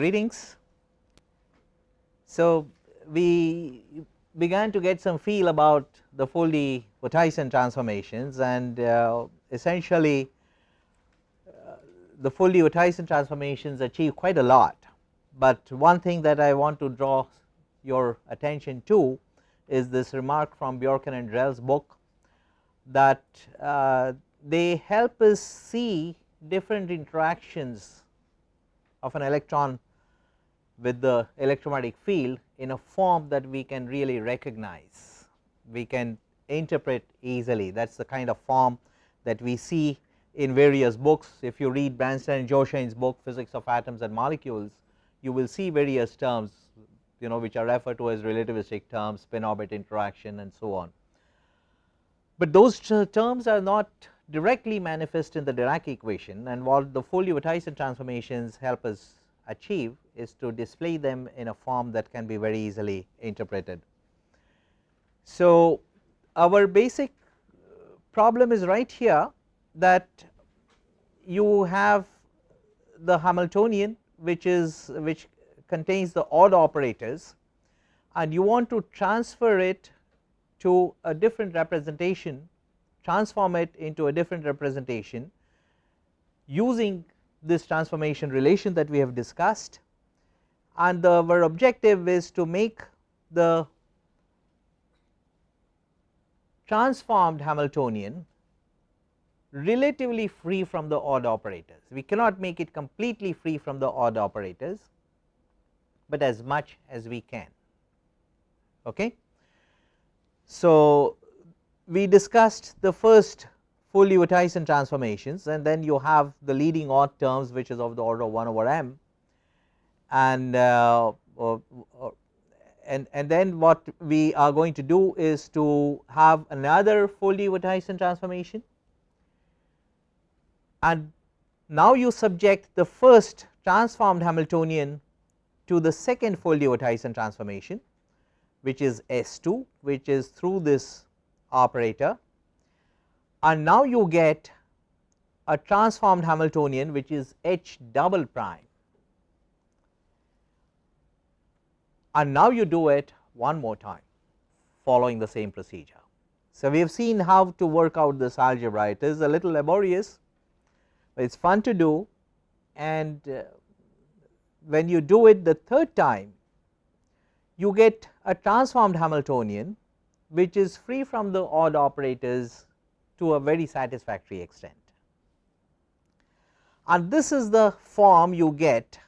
greetings. So, we began to get some feel about the Foldy-Wouthuysen transformations and uh, essentially uh, the Foldy-Wouthuysen transformations achieve quite a lot, but one thing that I want to draw your attention to is this remark from Bjorken and Drell's book that uh, they help us see different interactions of an electron with the electromagnetic field in a form that we can really recognize, we can interpret easily that is the kind of form that we see in various books. If you read Bransden and Joachain's book physics of atoms and molecules, you will see various terms you know which are referred to as relativistic terms, spin orbit interaction and so on. But those terms are not directly manifest in the Dirac equation and what the Foldy-Wouthuysen transformations help us achieve is to display them in a form that can be very easily interpreted. So, our basic uh, problem is right here that you have the Hamiltonian which is which contains the odd operators and you want to transfer it to a different representation transform it into a different representation using this transformation relation that we have discussed and the, our objective is to make the transformed Hamiltonian relatively free from the odd operators. We cannot make it completely free from the odd operators, but as much as we can. Okay. So, we discussed the first Foldy-Wouthuysen transformations and then you have the leading odd terms which is of the order of 1 over m and uh, uh, and and then what we are going to do is to have another Foldy-Wouthuysen transformation. And now you subject the first transformed Hamiltonian to the second Foldy-Wouthuysen transformation which is S2 which is through this operator. And now you get a transformed Hamiltonian which is H double prime and now you do it one more time following the same procedure. So, we have seen how to work out this algebra it is a little laborious, but it is fun to do and uh, when you do it the third time you get a transformed Hamiltonian which is free from the odd operators to a very satisfactory extent. And this is the form you get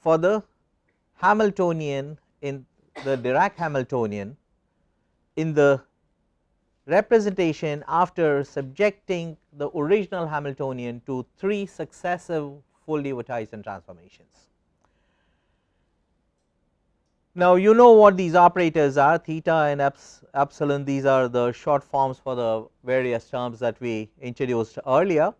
for the Hamiltonian in the Dirac Hamiltonian in the representation after subjecting the original Hamiltonian to 3 successive Foldy-Wouthuysen transformations. Now, you know what these operators are theta and epsilon these are the short forms for the various terms that we introduced earlier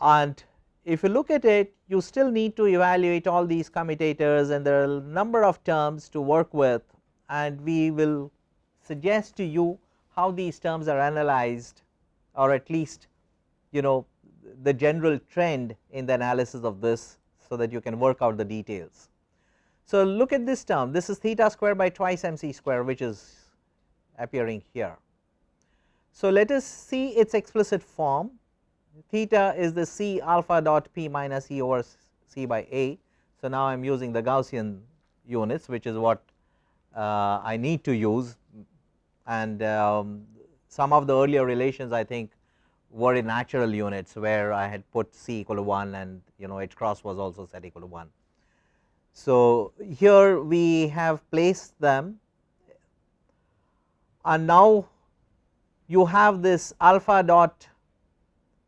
and if you look at it you still need to evaluate all these commutators and there are a number of terms to work with and we will suggest to you how these terms are analyzed or at least you know the general trend in the analysis of this so that you can work out the details. So, look at this term this is theta square by twice m c square which is appearing here. So, let us see its explicit form theta is the c alpha dot p minus e over c by a. So, now I am using the Gaussian units which is what uh, I need to use and um, some of the earlier relations I think were in natural units where I had put c equal to 1 and you know h cross was also set equal to 1. So, here we have placed them and now you have this alpha dot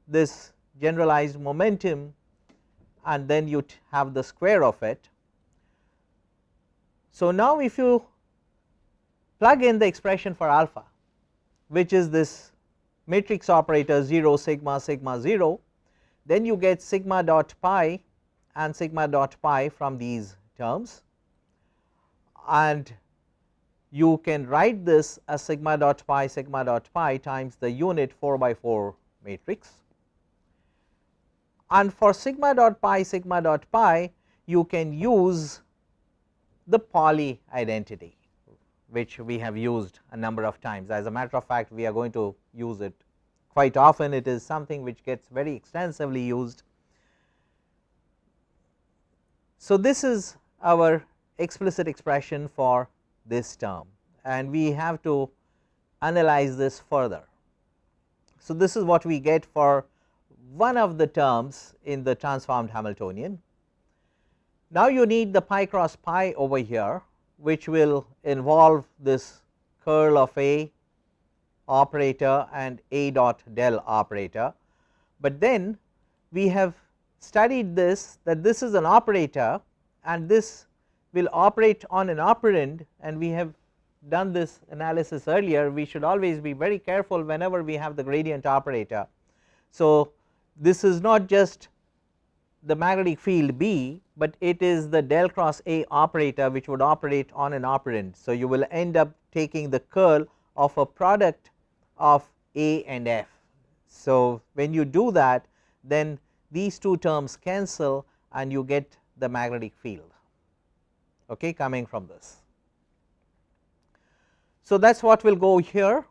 this generalized momentum and then you have the square of it. So, now if you plug in the expression for alpha which is this matrix operator 0 sigma sigma 0 then you get sigma dot pi and sigma dot pi from these terms and you can write this as sigma dot pi sigma dot pi times the unit 4 by 4 matrix and for sigma dot pi sigma dot pi you can use the Pauli identity which we have used a number of times. As a matter of fact, we are going to use it quite often. It is something which gets very extensively used. So, this is our explicit expression for this term and we have to analyze this further. So, this is what we get for one of the terms in the transformed Hamiltonian. Now, you need the pi cross pi over here which will involve this curl of A operator and A dot del operator, but then we have studied this that this is an operator and this will operate on an operand and we have done this analysis earlier we should always be very careful whenever we have the gradient operator. So, this is not just the magnetic field B, but it is the del cross A operator which would operate on an operand. So, you will end up taking the curl of a product of A and F. So, when you do that then these two terms cancel and you get the magnetic field okay, coming from this. So, that is what will go here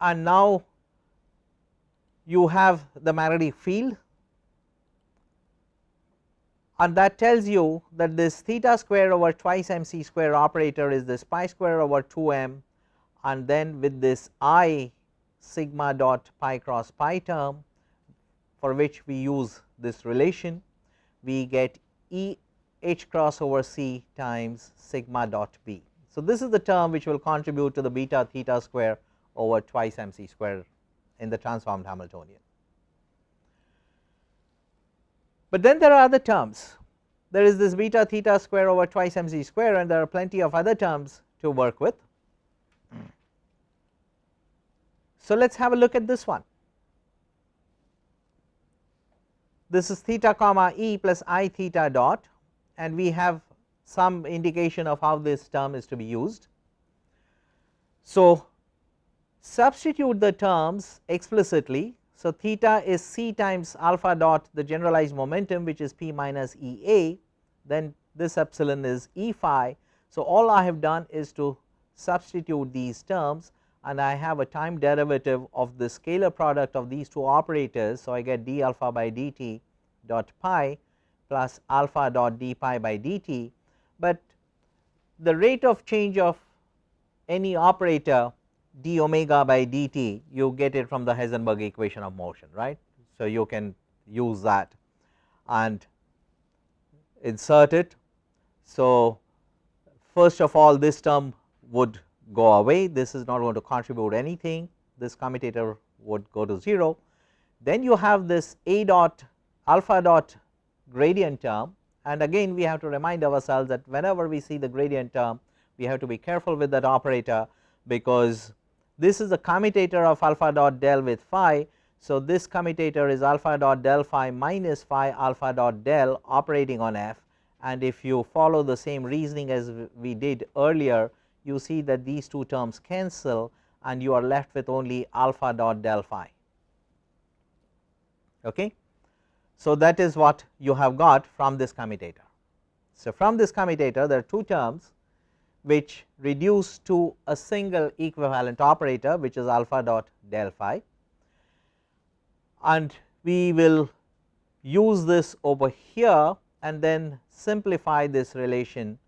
and now you have the magnetic field and that tells you that this theta square over twice m c square operator is this pi square over 2 m and then with this i sigma dot pi cross pi term for which we use this relation we get E h cross over c times sigma dot b. So, this is the term which will contribute to the beta theta square over twice m c square in the transformed Hamiltonian. But then there are other terms there is this beta theta square over twice mz square and there are plenty of other terms to work with. So, let us have a look at this one. This is theta comma e plus i theta dot and we have some indication of how this term is to be used. So, substitute the terms explicitly. So, theta is c times alpha dot the generalized momentum which is p minus E a then this epsilon is E phi. So, all I have done is to substitute these terms and I have a time derivative of the scalar product of these two operators. So, I get d alpha by dt dot pi plus alpha dot d pi by dt, but the rate of change of any operator d omega by dt you get it from the Heisenberg equation of motion right. So, you can use that and insert it. So, first of all this term would go away this is not going to contribute anything this commutator would go to 0. Then you have this a dot alpha dot gradient term and again we have to remind ourselves that whenever we see the gradient term we have to be careful with that operator because this is the commutator of alpha dot del with phi. So, this commutator is alpha dot del phi minus phi alpha dot del operating on f and if you follow the same reasoning as we did earlier you see that these two terms cancel and you are left with only alpha dot del phi. Okay. So, that is what you have got from this commutator. So, from this commutator there are two terms which reduce to a single equivalent operator which is alpha dot del phi. And we will use this over here and then simplify this relation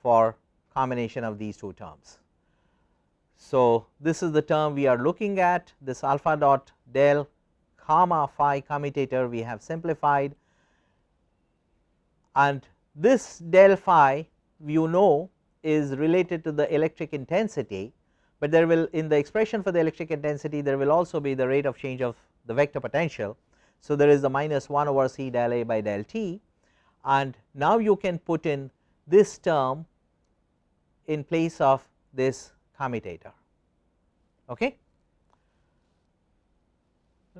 for combination of these two terms. So, this is the term we are looking at. This alpha dot del comma phi commutator we have simplified. And this del phi you know is related to the electric intensity, but there will in the expression for the electric intensity there will also be the rate of change of the vector potential. So, there is the minus 1 over c del A by del t and now you can put in this term in place of this commutator. Okay.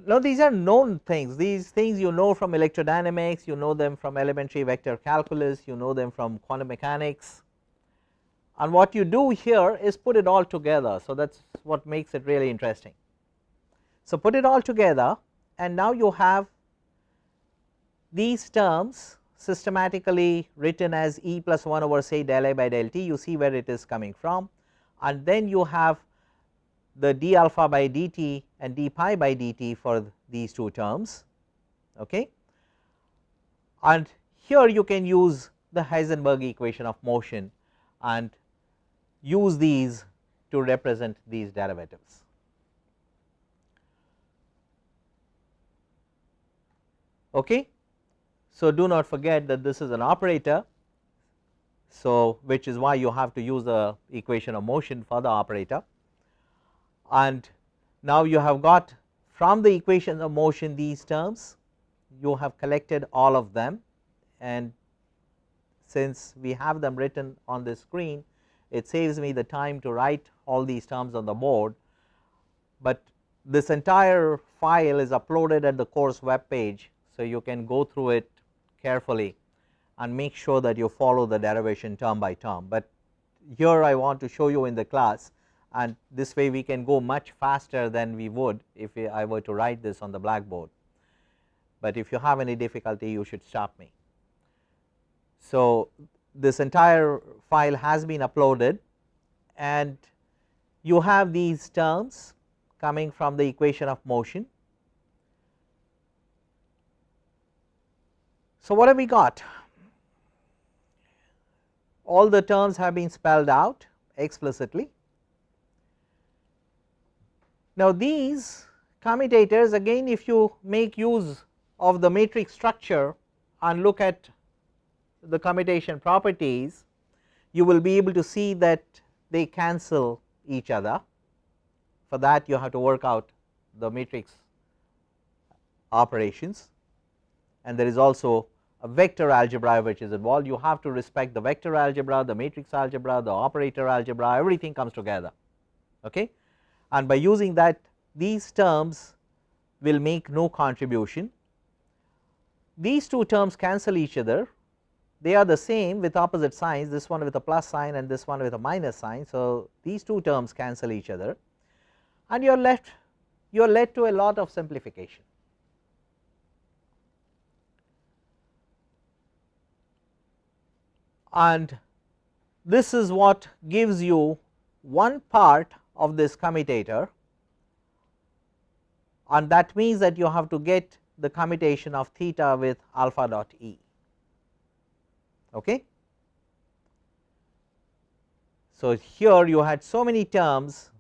Now, these are known things these things you know from electrodynamics you know them from elementary vector calculus you know them from quantum mechanics and what you do here is put it all together. So, that is what makes it really interesting. So, put it all together and now you have these terms systematically written as E plus 1 over say del A by del t you see where it is coming from and then you have the d alpha by dt and d pi by dt for these two terms okay and here you can use the Heisenberg equation of motion and use these to represent these derivatives. Okay. So, do not forget that this is an operator. So, which is why you have to use the equation of motion for the operator and now you have got from the equation of motion these terms you have collected all of them and since we have them written on the screen it saves me the time to write all these terms on the board, but this entire file is uploaded at the course web page. So, you can go through it carefully and make sure that you follow the derivation term by term, but here I want to show you in the class and this way we can go much faster than we would if I were to write this on the blackboard, but if you have any difficulty you should stop me. So, this entire file has been uploaded and you have these terms coming from the equation of motion. So, what have we got? All the terms have been spelled out explicitly. Now, these commutators again if you make use of the matrix structure and look at the commutation properties you will be able to see that they cancel each other. For that you have to work out the matrix operations. And there is also a vector algebra which is involved. You have to respect the vector algebra the matrix algebra the operator algebra everything comes together. Okay? And by using that these terms will make no contribution. These two terms cancel each other they are the same with opposite signs this one with a plus sign and this one with a minus sign. So, these two terms cancel each other and you are left you are led to a lot of simplification. And this is what gives you one part of this commutator and that means that you have to get the commutation of theta with alpha dot e. Okay. So, here you had so many terms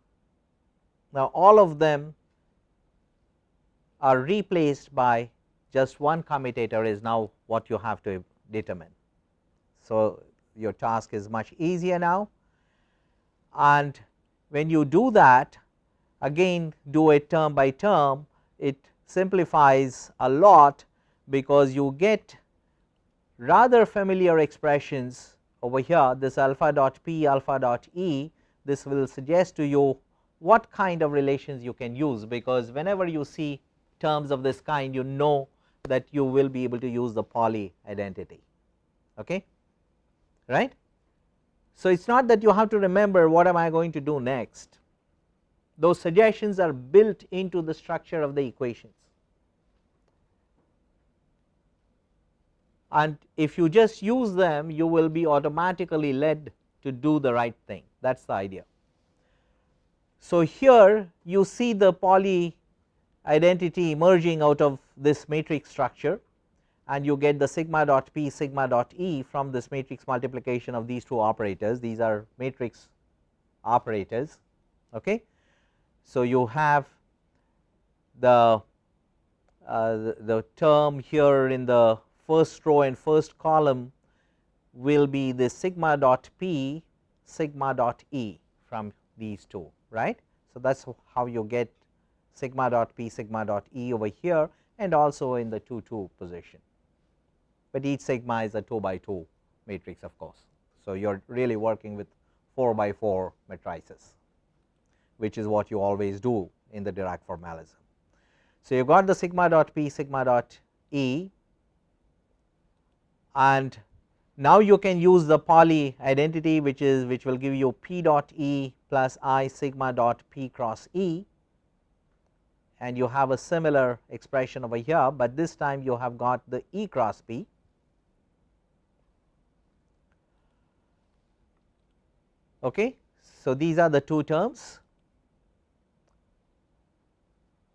now all of them are replaced by just one commutator is now what you have to determine. So, your task is much easier now and when you do that again do it term by term it simplifies a lot because you get rather familiar expressions over here this alpha dot p alpha dot e this will suggest to you what kind of relations you can use because whenever you see terms of this kind you know that you will be able to use the Pauli identity okay? Right. So, it is not that you have to remember what am I going to do next. Those suggestions are built into the structure of the equations and if you just use them you will be automatically led to do the right thing that is the idea. So, here you see the Pauli identity emerging out of this matrix structure and you get the sigma dot p sigma dot e from this matrix multiplication of these two operators these are matrix operators. Okay. So, you have the, uh, the, the term here in the first row and first column will be the sigma dot p sigma dot e from these two right. So, that is how you get sigma dot p sigma dot e over here and also in the 2 2 position, but each sigma is a 2 by 2 matrix of course. So, you are really working with 4 by 4 matrices which is what you always do in the Dirac formalism. So, you got the sigma dot p sigma dot e and now you can use the Pauli identity which is which will give you p dot e plus i sigma dot p cross e and you have a similar expression over here, but this time you have got the E cross P. Okay. So, these are the two terms.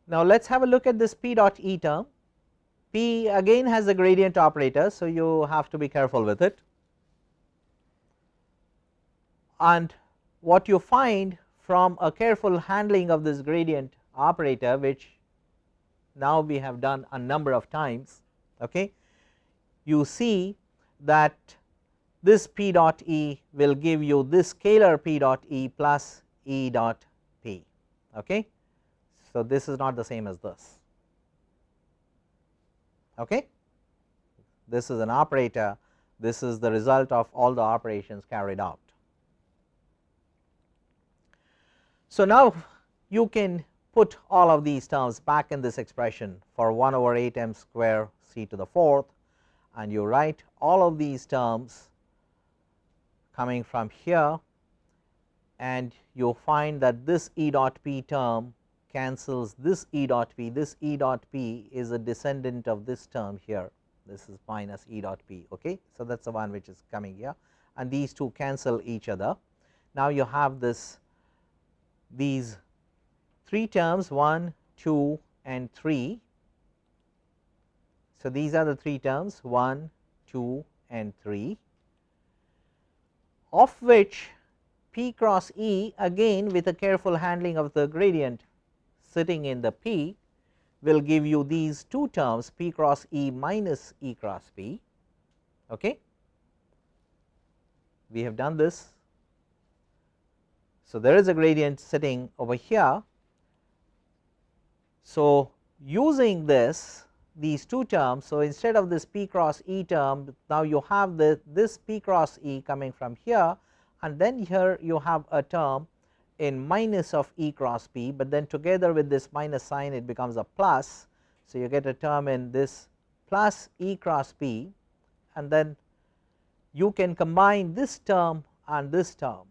Now, let us have a look at this P dot E term. Again has a gradient operator. So, you have to be careful with it and what you find from a careful handling of this gradient operator which now we have done a number of times okay you see that this p dot e will give you this scalar p dot e plus e dot p okay so this is not the same as this okay? This is an operator. This is the result of all the operations carried out. So, now you can put all of these terms back in this expression for 1 over 8 m square c to the fourth and you write all of these terms coming from here and you find that this E dot p term cancels this E dot p, this E dot p is a descendant of this term here, this is minus E dot p. Okay. So, that is the one which is coming here and these two cancel each other. Now, you have this these three terms 1, 2 and 3. So, these are the three terms 1, 2 and 3 of which P cross E again with a careful handling of the gradient sitting in the P will give you these two terms P cross E minus E cross P. Okay. We have done this so, there is a gradient sitting over here. So, using this these two terms. So, instead of this p cross e term now you have the this p cross e coming from here and then here you have a term in minus of e cross p, but then together with this minus sign it becomes a plus. So, you get a term in this plus e cross p and then you can combine this term and this term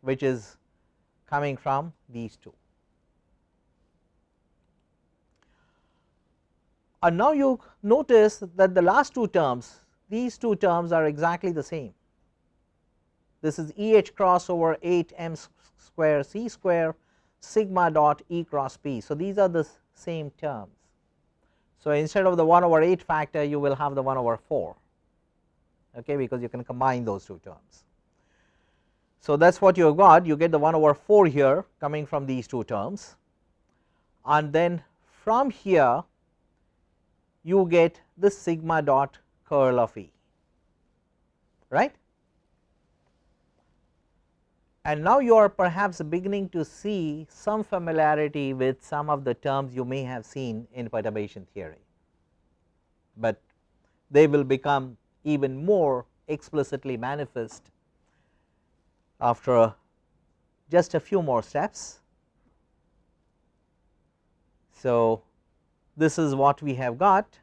which is coming from these two. And now you notice that the last two terms these two terms are exactly the same. This is E h cross over 8 m square c square sigma dot E cross p. So, these are the same terms. So, instead of the 1 over 8 factor you will have the 1 over 4 okay, because you can combine those two terms. So, that is what you have got you get the 1 over 4 here coming from these two terms and then from here you get the sigma dot curl of E right. And now you are perhaps beginning to see some familiarity with some of the terms you may have seen in perturbation theory, but they will become even more explicitly manifest after just a few more steps. So, this is what we have got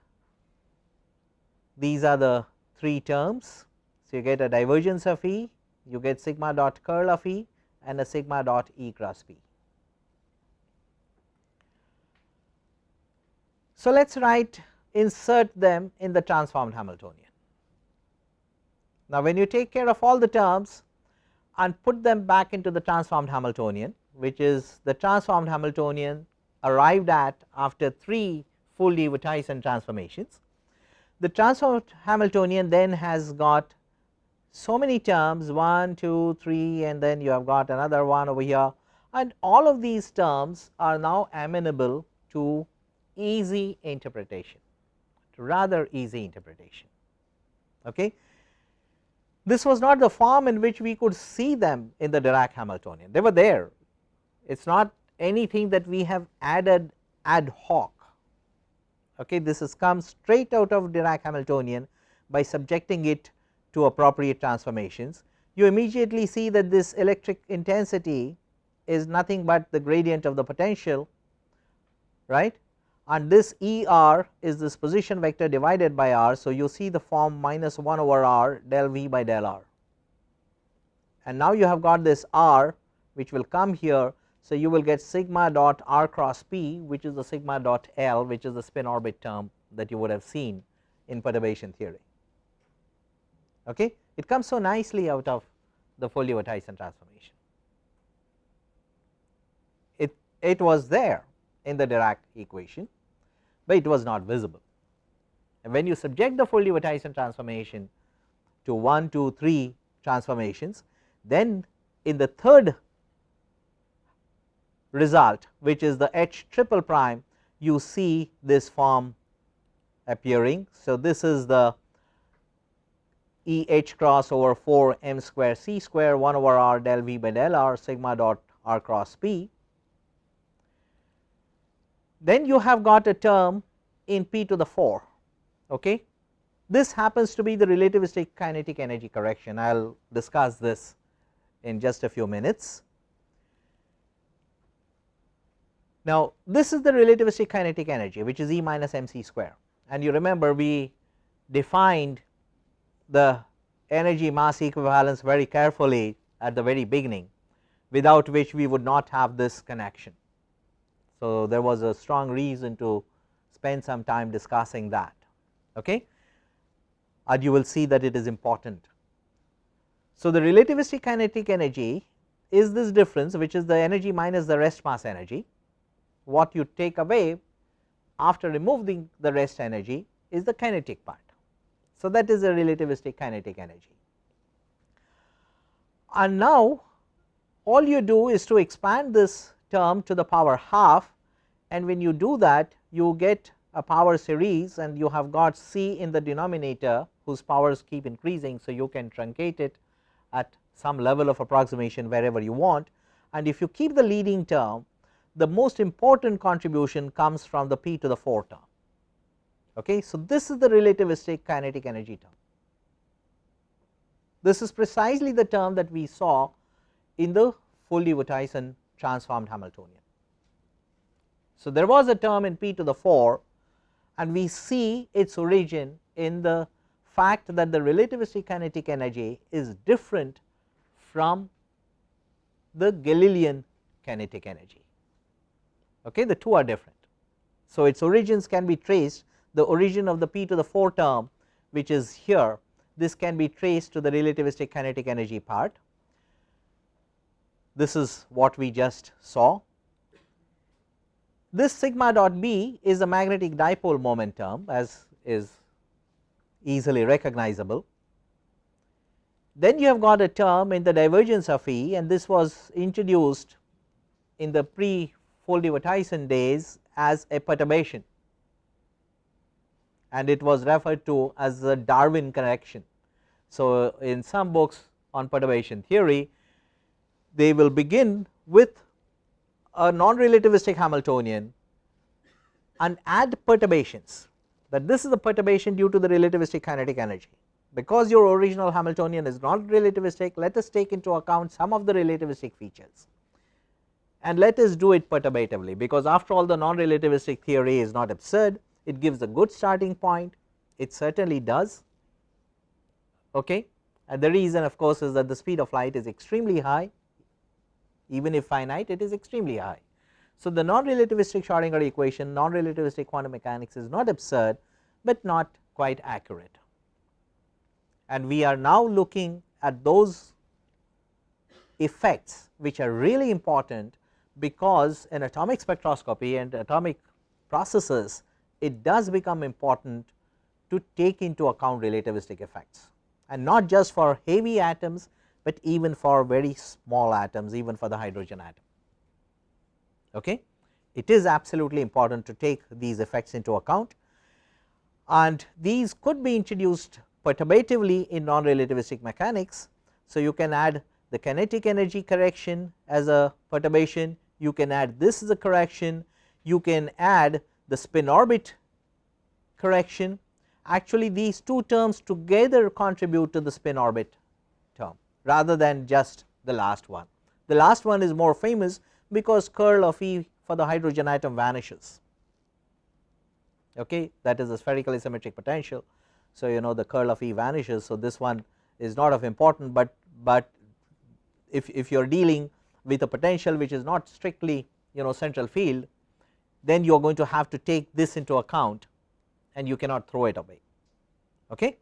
these are the three terms. So, you get a divergence of E, you get sigma dot curl of E and a sigma dot E cross P. So, let us write insert them in the transformed Hamiltonian. Now, when you take care of all the terms and put them back into the transformed Hamiltonian which is the transformed Hamiltonian arrived at after 3 Foldy-Wouthuysen transformations. The transformed Hamiltonian then has got so many terms 1, 2, 3 and then you have got another one over here and all of these terms are now amenable to easy interpretation to rather easy interpretation. Okay. This was not the form in which we could see them in the Dirac Hamiltonian, they were there. It is not anything that we have added ad hoc. Okay, this has come straight out of Dirac Hamiltonian by subjecting it to appropriate transformations. You immediately see that this electric intensity is nothing but the gradient of the potential right and this E r is this position vector divided by r. So, you see the form minus 1 over r del v by del r and now you have got this r which will come here. So, you will get sigma dot r cross p which is the sigma dot L which is the spin orbit term that you would have seen in perturbation theory. Okay. It comes so nicely out of the Foldy-Wouthuysen transformation. It, it was there in the Dirac equation, but it was not visible. And when you subject the Foldy-Wouthuysen transformation to 1, 2, 3 transformations, then in the third result which is the H triple prime you see this form appearing. So, this is the E h cross over 4 m square c square 1 over r del v by del r sigma dot r cross p. Then you have got a term in p to the 4. Okay. This happens to be the relativistic kinetic energy correction. I will discuss this in just a few minutes. Now, this is the relativistic kinetic energy which is E minus m c square and you remember we defined the energy mass equivalence very carefully at the very beginning without which we would not have this connection. So, there was a strong reason to spend some time discussing that okay and you will see that it is important. So, the relativistic kinetic energy is this difference which is the energy minus the rest mass energy what you take away after removing the rest energy is the kinetic part. So, that is a relativistic kinetic energy. And now all you do is to expand this term to the power half and when you do that you get a power series and you have got c in the denominator whose powers keep increasing. So, you can truncate it at some level of approximation wherever you want and if you keep the leading term the most important contribution comes from the p to the 4 term. Okay. So, this is the relativistic kinetic energy term. This is precisely the term that we saw in the Foldy-Wouthuysen transformed Hamiltonian. So, there was a term in p to the 4 and we see its origin in the fact that the relativistic kinetic energy is different from the Galilean kinetic energy okay the two are different. So, its origins can be traced the origin of the p to the 4 term which is here this can be traced to the relativistic kinetic energy part. This is what we just saw. This sigma dot b is a magnetic dipole moment term as is easily recognizable. Then you have got a term in the divergence of E and this was introduced in the pre Foldy-Wouthuysen days as a perturbation and it was referred to as the Darwin correction. So, in some books on perturbation theory they will begin with a non-relativistic Hamiltonian and add perturbations that this is a perturbation due to the relativistic kinetic energy. Because your original Hamiltonian is not relativistic let us take into account some of the relativistic features and let us do it perturbatively because after all the non-relativistic theory is not absurd it gives a good starting point it certainly does okay? And the reason of course is that the speed of light is extremely high. Even if finite it is extremely high. So, the non-relativistic Schrodinger equation non-relativistic quantum mechanics is not absurd, but not quite accurate. And we are now looking at those effects which are really important because in atomic spectroscopy and atomic processes it does become important to take into account relativistic effects and not just for heavy atoms, but even for very small atoms even for the hydrogen atom. Okay. It is absolutely important to take these effects into account and these could be introduced perturbatively in non relativistic mechanics. So, you can add the kinetic energy correction as a perturbation, you can add this as a correction, you can add the spin orbit correction actually these two terms together contribute to the spin orbit term rather than just the last one. The last one is more famous because curl of E for the hydrogen atom vanishes okay that is a spherically symmetric potential. So, you know the curl of E vanishes. So, this one is not of important, but but if, if you are dealing with a potential which is not strictly you know central field then you are going to have to take this into account and you cannot throw it away. Okay.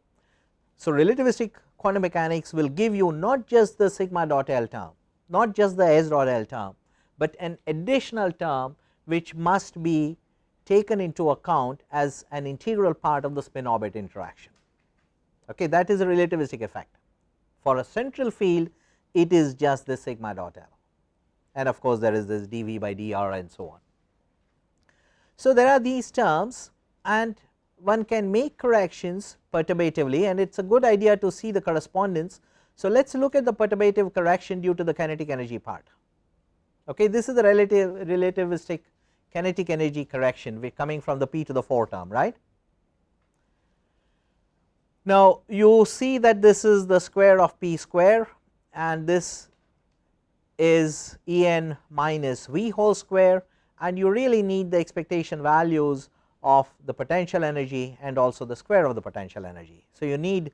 So, relativistic quantum mechanics will give you not just the sigma dot L term, not just the S dot L term, but an additional term which must be taken into account as an integral part of the spin orbit interaction. Okay, that is a relativistic effect. For a central field it is just the sigma dot L and of course, there is this dV by dr and so on. So, there are these terms and one can make corrections perturbatively and it is a good idea to see the correspondence. So, let us look at the perturbative correction due to the kinetic energy part. Okay, this is the relative relativistic kinetic energy correction we coming from the p to the 4 term right. Now, you see that this is the square of p square and this is E n minus v whole square and you really need the expectation values of the potential energy and also the square of the potential energy. So, you need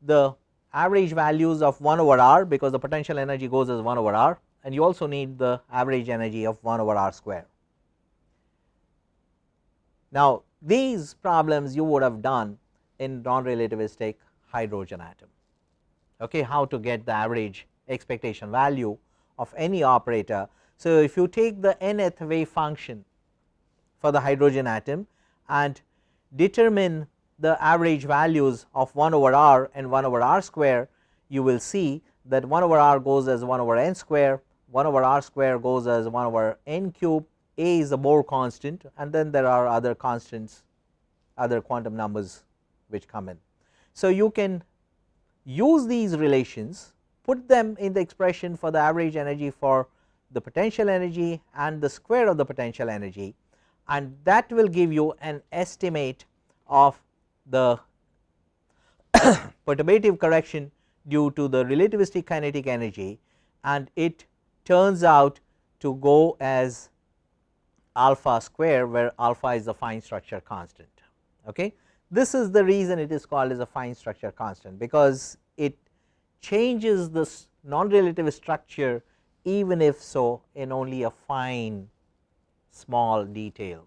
the average values of 1 over r because the potential energy goes as 1 over r and you also need the average energy of 1 over r square. Now, these problems you would have done in non relativistic hydrogen atom okay, how to get the average expectation value of any operator. So, if you take the nth wave function for the hydrogen atom and determine the average values of 1 over r and 1 over r square, you will see that 1 over r goes as 1 over n square, 1 over r square goes as 1 over n cube, a is a Bohr constant and then there are other constants, other quantum numbers which come in. So, you can use these relations, put them in the expression for the average energy for the potential energy and the square of the potential energy and that will give you an estimate of the perturbative correction due to the relativistic kinetic energy and it turns out to go as alpha square where alpha is the fine structure constant. Okay. This is the reason it is called as a fine structure constant because it changes this non relative structure even if so in only a fine small detail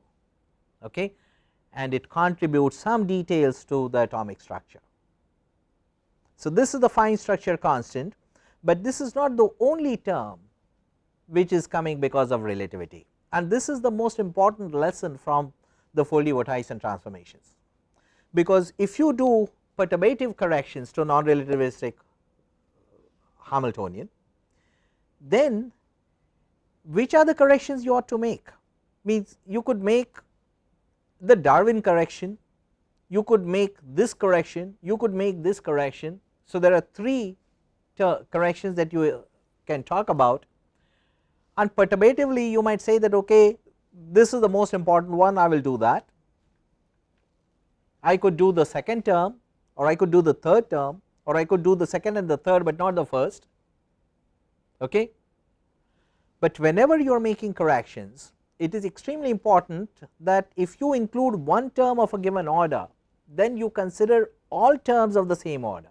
okay, and it contributes some details to the atomic structure. So, this is the fine structure constant, but this is not the only term which is coming because of relativity and this is the most important lesson from the Foldy-Wouthuysen transformations. Because if you do perturbative corrections to non relativistic Hamiltonian, then which are the corrections you ought to make means you could make the Darwin correction, you could make this correction, you could make this correction. So, there are three corrections that you uh, can talk about and perturbatively you might say that okay this is the most important one I will do that. I could do the second term or I could do the third term or I could do the second and the third, but not the first. Okay. But whenever you are making corrections it is extremely important that if you include one term of a given order then you consider all terms of the same order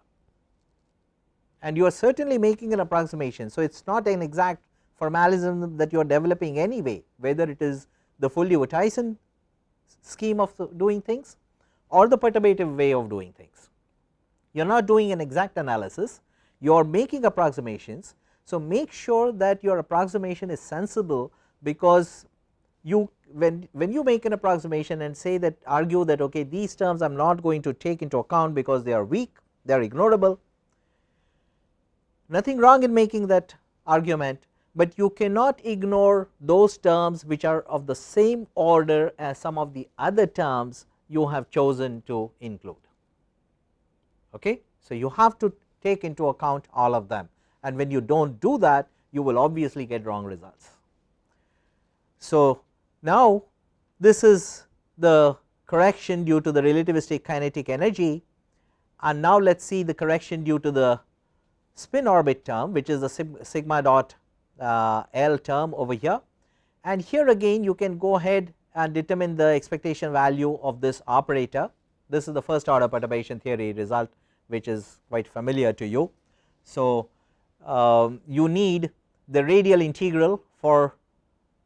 and you are certainly making an approximation. So, it is not an exact formalism that you are developing anyway whether it is the Foldy-Wouthuysen scheme of doing things or the perturbative way of doing things. You are not doing an exact analysis, you are making approximations. So, make sure that your approximation is sensible because you when when you make an approximation and say that argue that okay these terms I am not going to take into account because they are weak they are ignorable nothing wrong in making that argument, but you cannot ignore those terms which are of the same order as some of the other terms you have chosen to include. Okay. So, you have to take into account all of them and when you do not do that you will obviously get wrong results. So, now, this is the correction due to the relativistic kinetic energy and now let us see the correction due to the spin orbit term which is the sigma dot uh, L term over here and here again you can go ahead and determine the expectation value of this operator. This is the first order perturbation theory result which is quite familiar to you. So, um, you need the radial integral for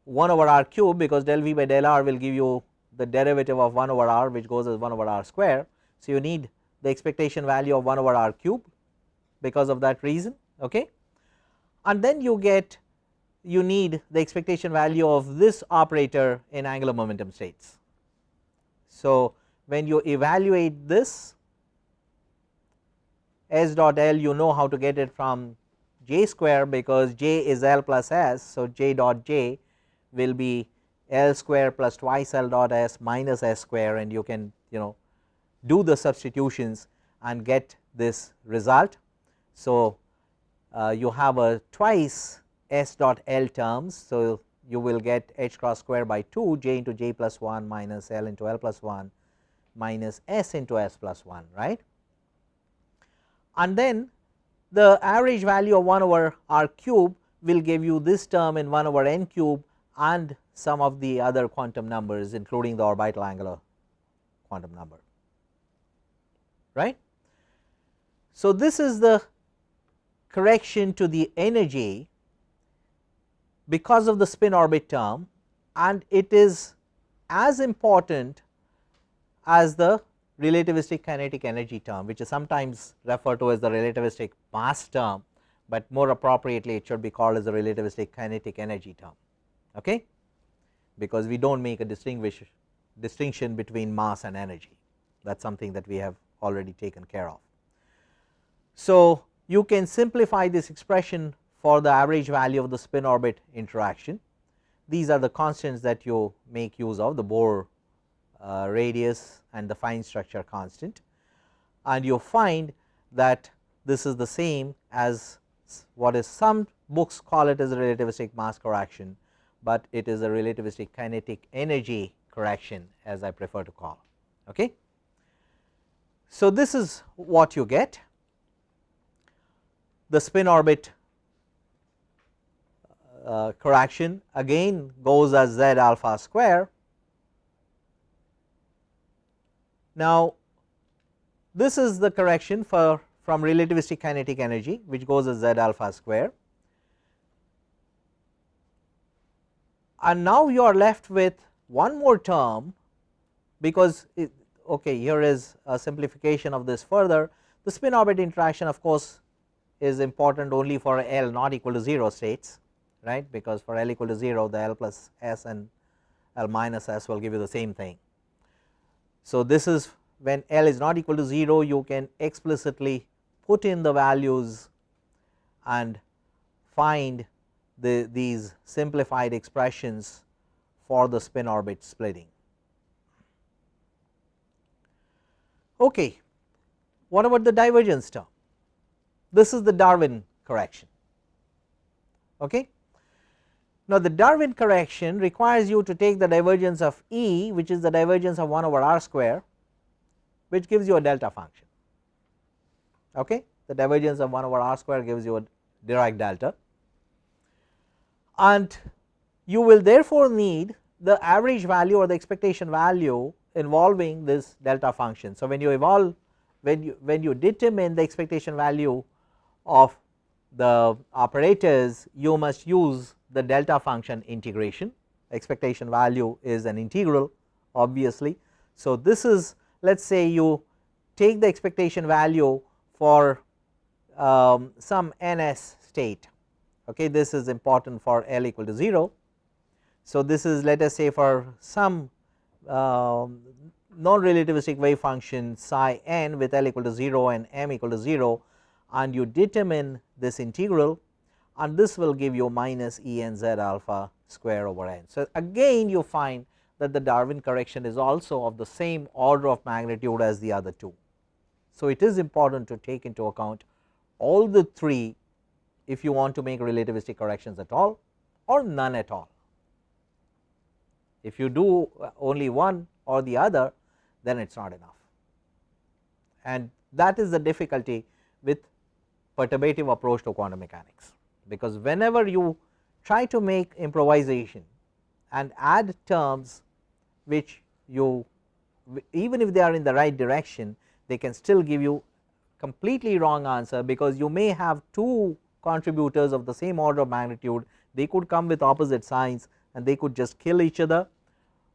1 over r cube because del v by del r will give you the derivative of 1 over r which goes as 1 over r square. So, you need the expectation value of 1 over r cube because of that reason okay and then you get you need the expectation value of this operator in angular momentum states. So, when you evaluate this s dot l you know how to get it from j square because j is l plus s. So, j dot j will be l square plus twice l dot s minus s square and you can you know do the substitutions and get this result. So, uh, you have a twice s dot l terms. So, you will get h cross square by 2 j into j plus 1 minus l into l plus 1 minus s into s plus 1 right. And then the average value of 1 over r cube will give you this term in 1 over n cube and some of the other quantum numbers including the orbital angular quantum number right. So, this is the correction to the energy because of the spin orbit term and it is as important as the relativistic kinetic energy term which is sometimes referred to as the relativistic mass term, but more appropriately it should be called as the relativistic kinetic energy term okay because we do not make a distinguish distinction between mass and energy that is something that we have already taken care of. So, you can simplify this expression for the average value of the spin orbit interaction. These are the constants that you make use of the Bohr uh, radius and the fine structure constant and you find that this is the same as what is some books call it as a relativistic mass correction, but it is a relativistic kinetic energy correction as I prefer to call. Okay. So, this is what you get the spin orbit uh, correction again goes as z alpha square. Now, this is the correction for from relativistic kinetic energy which goes as z alpha square. And now you are left with one more term because it, okay here is a simplification of this further. The spin orbit interaction of course is important only for L not equal to 0 states right? Because for L equal to 0 the L plus S and L minus S will give you the same thing. So, this is when L is not equal to 0 you can explicitly put in the values and find the these simplified expressions for the spin orbit splitting. Okay. What about the divergence term? This is the Darwin correction. Okay. Now, the Darwin correction requires you to take the divergence of E which is the divergence of 1 over r square which gives you a delta function. Okay. The divergence of 1 over r square gives you a Dirac delta and you will therefore need the average value or the expectation value involving this delta function. So, when you evolve when you when you determine the expectation value of the operators you must use the delta function integration expectation value is an integral obviously. So, this is let us say you take the expectation value for um, some ns state okay this is important for L equal to 0. So, this is let us say for some um, non relativistic wave function psi n with L equal to 0 and m equal to 0 and you determine this integral and this will give you minus E n z alpha square over n. So, again you find that the Darwin correction is also of the same order of magnitude as the other two. So, it is important to take into account all the three if you want to make relativistic corrections at all or none at all. If you do uh, only one or the other then it is not enough and that is the difficulty with perturbative approach to quantum mechanics because whenever you try to make improvisation and add terms which you even if they are in the right direction they can still give you completely wrong answer because you may have two contributors of the same order of magnitude they could come with opposite signs and they could just kill each other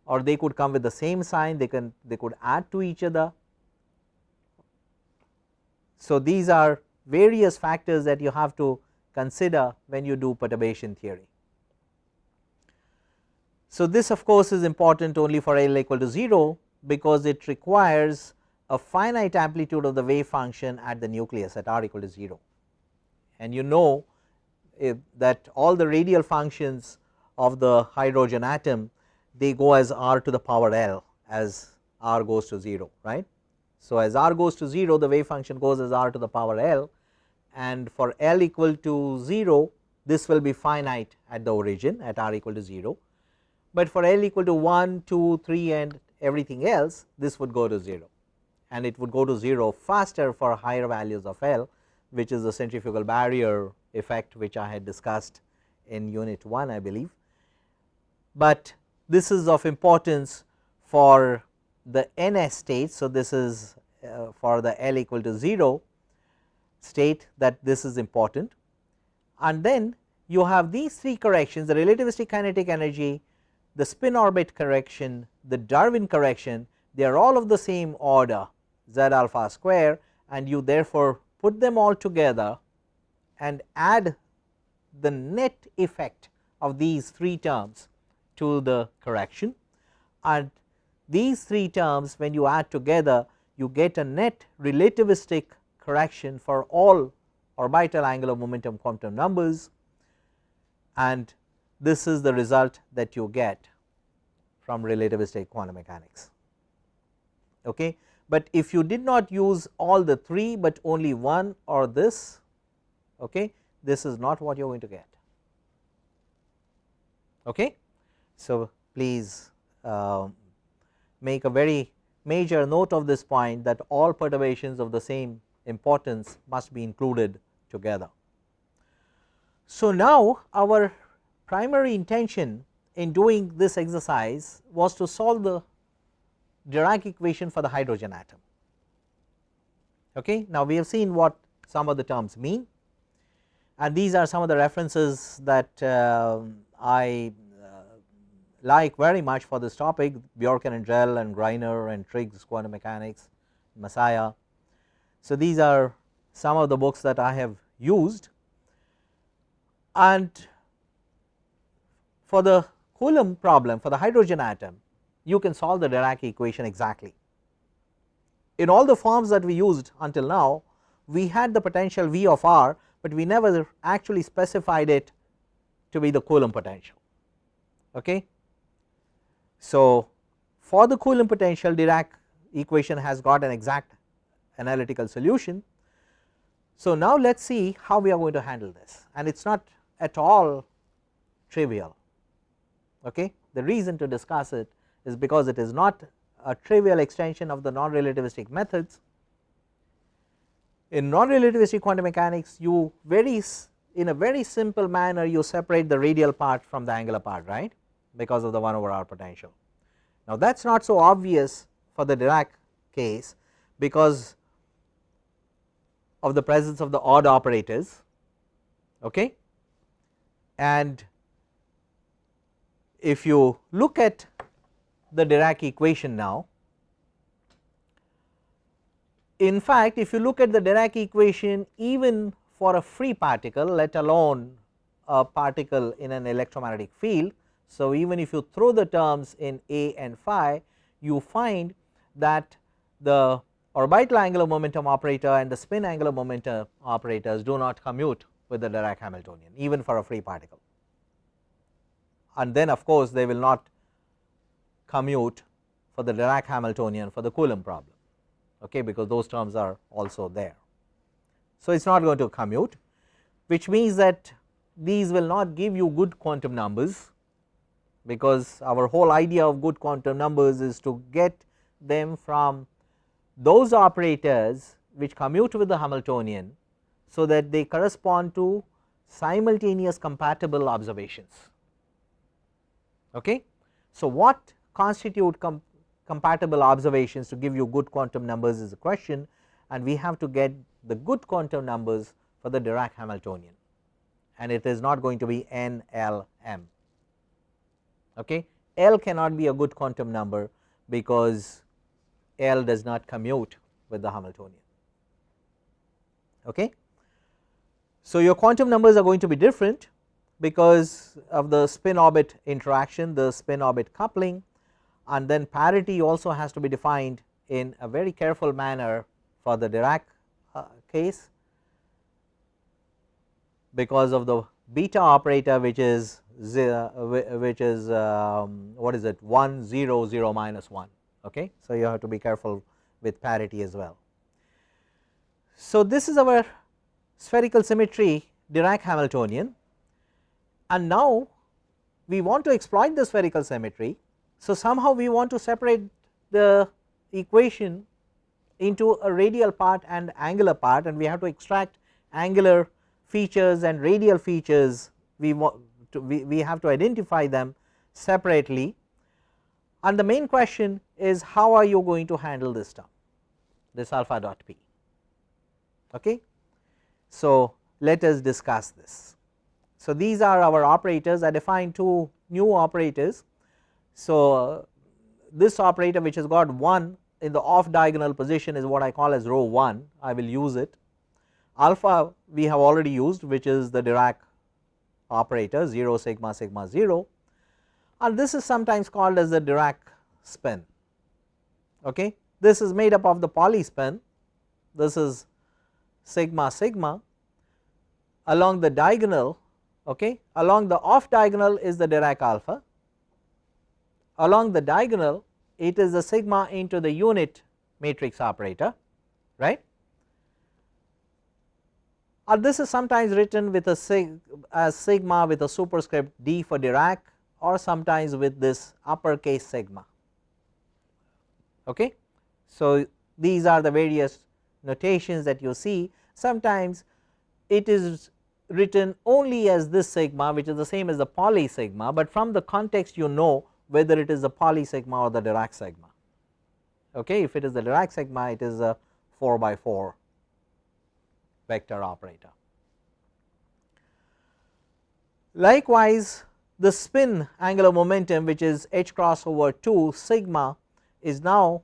or they could come with the same sign they can they could add to each other. So, these are various factors that you have to consider when you do perturbation theory. So, this of course is important only for L equal to 0 because it requires a finite amplitude of the wave function at the nucleus at r equal to 0 and you know eh, that all the radial functions of the hydrogen atom they go as r to the power L as r goes to 0 right. So, as r goes to 0 the wave function goes as r to the power L and for L equal to 0 this will be finite at the origin at r equal to 0, but for L equal to 1, 2, 3 and everything else this would go to 0 and it would go to 0 faster for higher values of L which is the centrifugal barrier effect which I had discussed in unit 1 I believe. But this is of importance for the NS state. So, this is uh, for the L equal to 0 state that this is important. And then you have these three corrections the relativistic kinetic energy, the spin orbit correction, the Darwin correction. They are all of the same order z alpha square and you therefore put them all together and add the net effect of these three terms to the correction. And these three terms when you add together you get a net relativistic correction for all orbital angular momentum quantum numbers and this is the result that you get from relativistic quantum mechanics. Okay. But if you did not use all the three, but only one or this, okay, this is not what you are going to get. Okay. So, please uh, make a very major note of this point that all perturbations of the same importance must be included together. So, now our primary intention in doing this exercise was to solve the Dirac equation for the hydrogen atom. Okay. Now, we have seen what some of the terms mean and these are some of the references that uh, I like very much for this topic Bjorken and Drell and Greiner and Triggs quantum mechanics, Messiah. So, these are some of the books that I have used and for the Coulomb problem for the hydrogen atom you can solve the Dirac equation exactly. In all the forms that we used until now we had the potential V of r, but we never actually specified it to be the Coulomb potential. Okay. So, for the Coulomb potential Dirac equation has got an exact analytical solution. So, now let us see how we are going to handle this and it is not at all trivial. Okay. The reason to discuss it is because it is not a trivial extension of the non relativistic methods. In non relativistic quantum mechanics you very in a very simple manner you separate the radial part from the angular part right because of the 1 over r potential. Now, that is not so obvious for the Dirac case because of the presence of the odd operators okay. and if you look at the Dirac equation now in fact if you look at the Dirac equation even for a free particle let alone a particle in an electromagnetic field so, even if you throw the terms in a and phi you find that the orbital angular momentum operator and the spin angular momentum operators do not commute with the Dirac Hamiltonian even for a free particle and then of course, they will not commute for the Dirac Hamiltonian for the Coulomb problem okay, because those terms are also there. So, it is not going to commute which means that these will not give you good quantum numbers because our whole idea of good quantum numbers is to get them from those operators which commute with the Hamiltonian. So, that they correspond to simultaneous compatible observations. Okay. So, what constitute com compatible observations to give you good quantum numbers is a question and we have to get the good quantum numbers for the Dirac Hamiltonian and it is not going to be n l m. Okay. L cannot be a good quantum number because L does not commute with the Hamiltonian. Okay. So, your quantum numbers are going to be different because of the spin orbit interaction, the spin orbit coupling and then parity also has to be defined in a very careful manner for the Dirac uh, case because of the beta operator which is which is um, what is it 1 0 0 minus 1 okay? So you have to be careful with parity as well. So this is our spherical symmetry Dirac Hamiltonian. And now we want to exploit the spherical symmetry. So somehow we want to separate the equation into a radial part and angular part and we have to extract angular features and radial features. We want to we, we have to identify them separately and the main question is how are you going to handle this term this alpha dot p? Okay? So let us discuss this. So these are our operators. I defined two new operators. So this operator which has got 1 in the off diagonal position is what I call as rho 1 I will use it. Alpha we have already used which is the Dirac operator 0 sigma sigma 0 and this is sometimes called as the Dirac spin okay? This is made up of the Pauli spin. This is sigma sigma along the diagonal okay? Along the off diagonal is the Dirac alpha. Along the diagonal it is the sigma into the unit matrix operator right? Or this is sometimes written with a sig as sigma with a superscript d for Dirac or sometimes with this uppercase sigma okay. So these are the various notations that you see sometimes it is written only as this sigma which is the same as the Pauli sigma, but from the context you know whether it is the Pauli sigma or the Dirac sigma. Okay, if it is the Dirac sigma, it is a 4 by 4 vector operator. Likewise, the spin angular momentum which is h cross over 2 sigma is now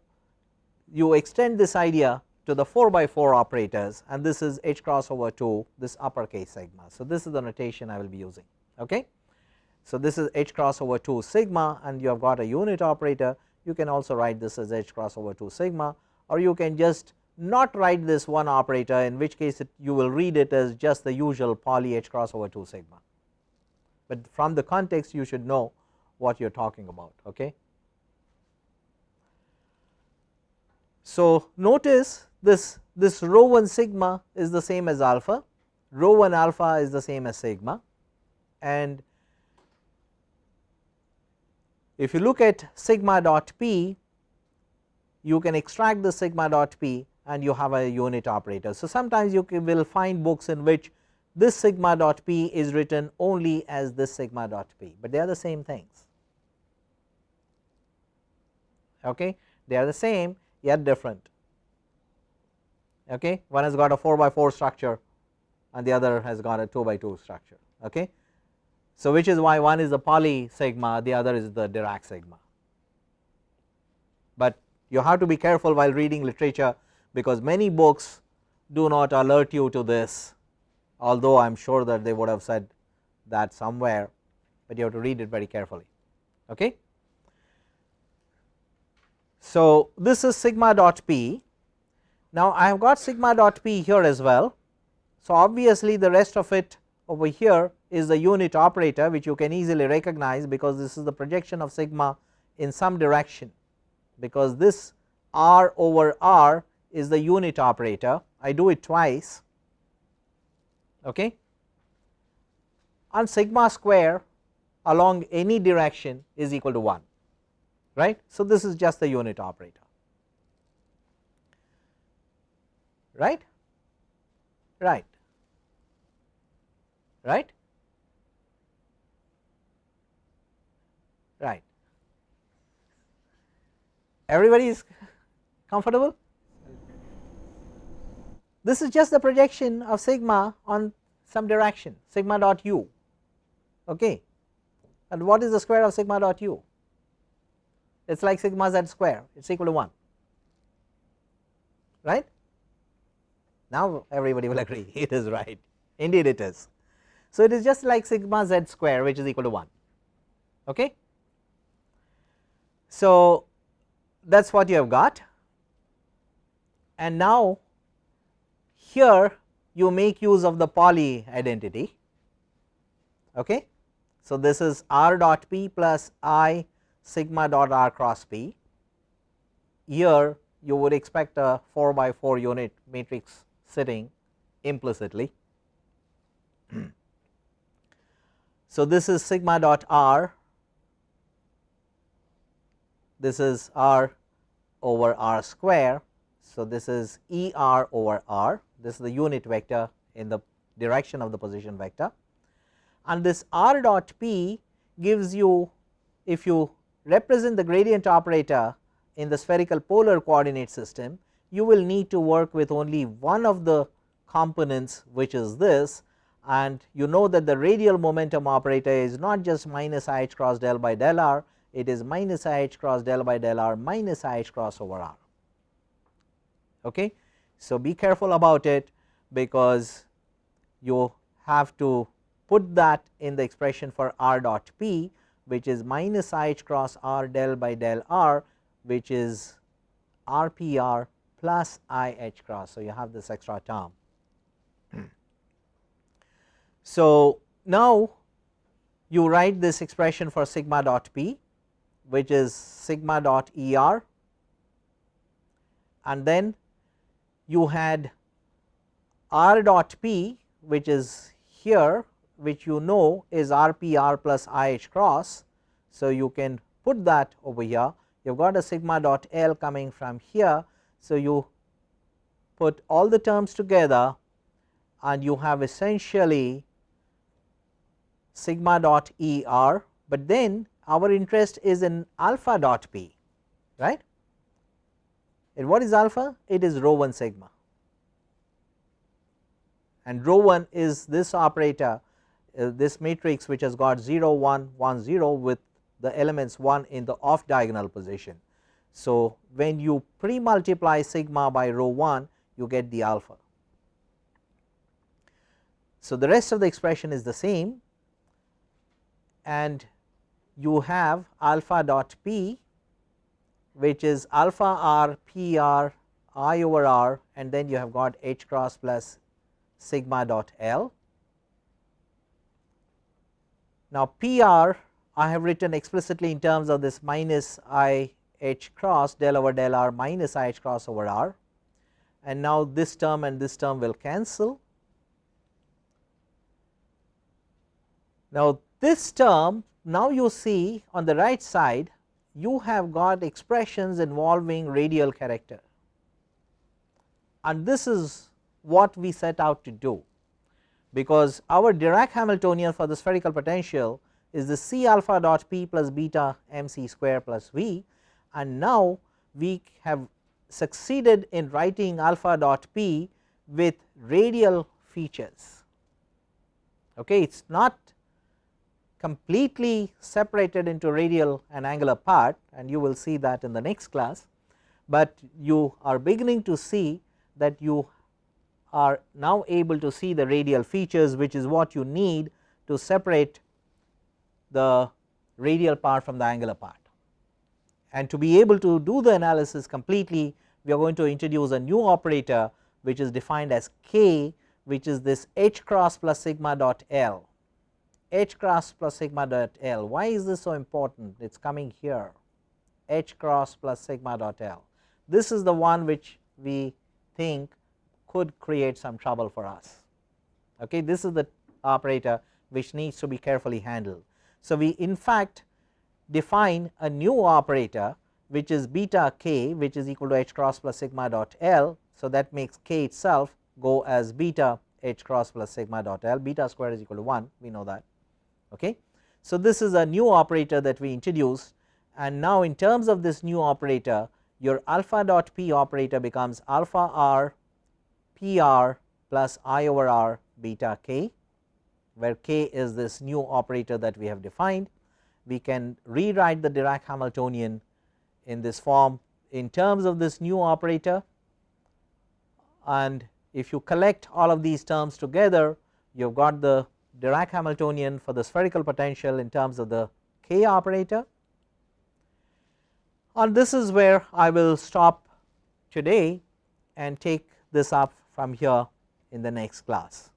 you extend this idea to the 4 by 4 operators and this is h cross over 2 this uppercase sigma. So, this is the notation I will be using. Okay. So, this is h cross over 2 sigma and you have got a unit operator you can also write this as h cross over 2 sigma or you can just not write this one operator in which case it, you will read it as just the usual Pauli h cross over 2 sigma, but from the context you should know what you are talking about. Okay. So, notice this this rho 1 sigma is the same as alpha, rho 1 alpha is the same as sigma and if you look at sigma dot p, you can extract the sigma dot p and you have a unit operator. So, sometimes you will find books in which this sigma dot p is written only as this sigma dot p, but they are the same things. Okay. They are the same yet different. Okay. One has got a 4 by 4 structure and the other has got a 2 by 2 structure. Okay. So, which is why one is the Pauli sigma the other is the Dirac sigma, but you have to be careful while reading literature because many books do not alert you to this although I am sure that they would have said that somewhere, but you have to read it very carefully. Okay. So, this is sigma dot p. Now, I have got sigma dot p here as well. So, obviously, the rest of it over here is the unit operator which you can easily recognize because this is the projection of sigma in some direction because this r over r is the unit operator I do it twice okay and sigma square along any direction is equal to 1 right. So, this is just the unit operator right right right right. Everybody is comfortable? This is just the projection of sigma on some direction sigma dot u okay. and what is the square of sigma dot u it is like sigma z square it is equal to 1 right. Now everybody will agree it is right indeed it is. So it is just like sigma z square which is equal to 1 okay. So that is what you have got and now here you make use of the Pauli identity okay. So this is r dot p plus i sigma dot r cross p here you would expect a 4 by 4 unit matrix sitting implicitly. so this is sigma dot r this is r over r square. So, this is E r over r this is the unit vector in the direction of the position vector and this r dot p gives you if you represent the gradient operator in the spherical polar coordinate system you will need to work with only one of the components which is this and you know that the radial momentum operator is not just minus i h cross del by del r it is minus i h cross del by del r minus i h cross over r. Okay. So, be careful about it because you have to put that in the expression for r dot p which is minus i h cross r del by del r which is r p r plus i h cross. So, you have this extra term. so, now you write this expression for sigma dot p which is sigma dot E r and then you had r dot p which is here which you know is r p r plus i h cross. So, you can put that over here you have got a sigma dot L coming from here. So, you put all the terms together and you have essentially sigma dot E r, but then our interest is in alpha dot p right and what is alpha it is rho 1 sigma and rho 1 is this operator uh, this matrix which has got 0 1 1 0 with the elements 1 in the off diagonal position. So, when you pre multiply sigma by rho 1 you get the alpha. So, the rest of the expression is the same and you have alpha dot p which is alpha r p r i over r and then you have got h cross plus sigma dot l. Now, p r I have written explicitly in terms of this minus i h cross del over del r minus i h cross over r and now this term and this term will cancel. Now, this term now you see on the right side you have got expressions involving radial character and this is what we set out to do because our Dirac Hamiltonian for the spherical potential is the C alpha dot p plus beta m c square plus v and now we have succeeded in writing alpha dot p with radial features. Okay, it is not completely separated into radial and angular part and you will see that in the next class, but you are beginning to see that you are now able to see the radial features which is what you need to separate the radial part from the angular part. And to be able to do the analysis completely we are going to introduce a new operator which is defined as k which is this h cross plus sigma dot l h cross plus sigma dot l. Why is this so important? It is coming here h cross plus sigma dot l. This is the one which we think could create some trouble for us. Okay, this is the operator which needs to be carefully handled. So, we in fact define a new operator which is beta k which is equal to h cross plus sigma dot l. So, that makes k itself go as beta h cross plus sigma dot l beta square is equal to 1 we know that. Okay. So, this is a new operator that we introduced and now in terms of this new operator your alpha dot p operator becomes alpha r p r plus i over r beta k where k is this new operator that we have defined. We can rewrite the Dirac Hamiltonian in this form in terms of this new operator and if you collect all of these terms together you have got the Dirac Hamiltonian for the spherical potential in terms of the k operator and this is where I will stop today and take this up from here in the next class.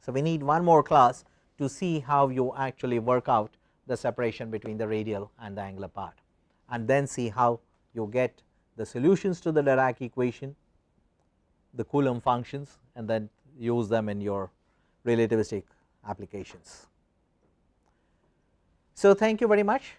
So, we need one more class to see how you actually work out the separation between the radial and the angular part and then see how you get the solutions to the Dirac equation, the Coulomb functions and then use them in your relativistic applications. So, thank you very much